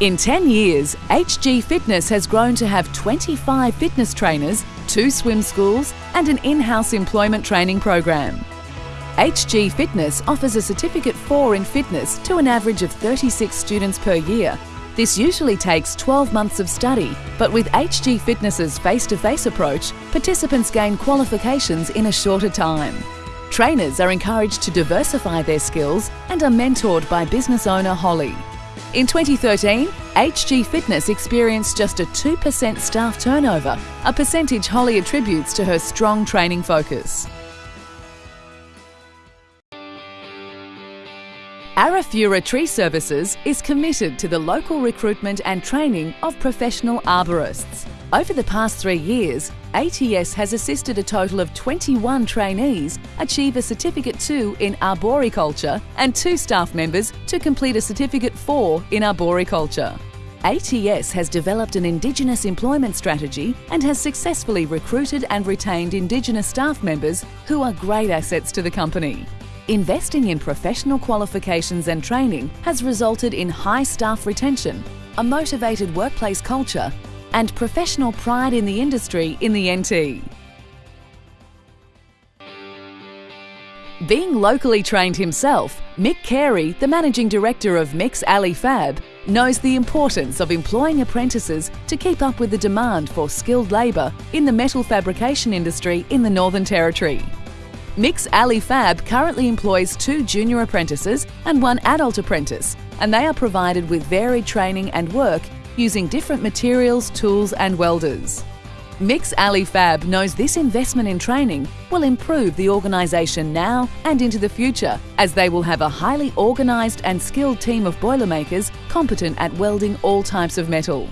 In 10 years, HG Fitness has grown to have 25 fitness trainers, two swim schools, and an in house employment training program. HG Fitness offers a Certificate 4 in fitness to an average of 36 students per year. This usually takes 12 months of study, but with HG Fitness's face to face approach, participants gain qualifications in a shorter time. Trainers are encouraged to diversify their skills and are mentored by business owner Holly. In 2013, HG Fitness experienced just a 2% staff turnover, a percentage Holly attributes to her strong training focus. Arafura Tree Services is committed to the local recruitment and training of professional arborists. Over the past three years, ATS has assisted a total of 21 trainees achieve a Certificate 2 in Arboriculture and two staff members to complete a Certificate 4 in Arboriculture. ATS has developed an Indigenous employment strategy and has successfully recruited and retained Indigenous staff members who are great assets to the company. Investing in professional qualifications and training has resulted in high staff retention, a motivated workplace culture and professional pride in the industry in the NT. Being locally trained himself, Mick Carey, the Managing Director of Mix Alley Fab, knows the importance of employing apprentices to keep up with the demand for skilled labour in the metal fabrication industry in the Northern Territory. Mix Alley Fab currently employs two junior apprentices and one adult apprentice, and they are provided with varied training and work using different materials, tools and welders. Mix Alley Fab knows this investment in training will improve the organisation now and into the future as they will have a highly organised and skilled team of Boilermakers competent at welding all types of metal.